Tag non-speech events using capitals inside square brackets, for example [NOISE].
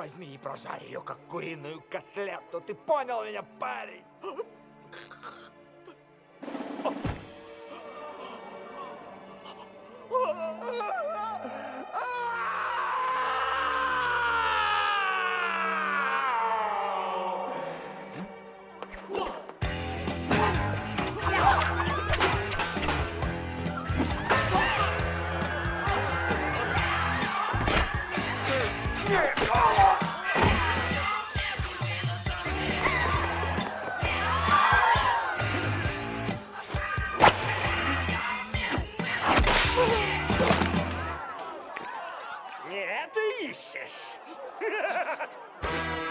возьми и прожарь ее, как куриную котлету. Ты понял меня, парень? Не это ищешь? [LAUGHS]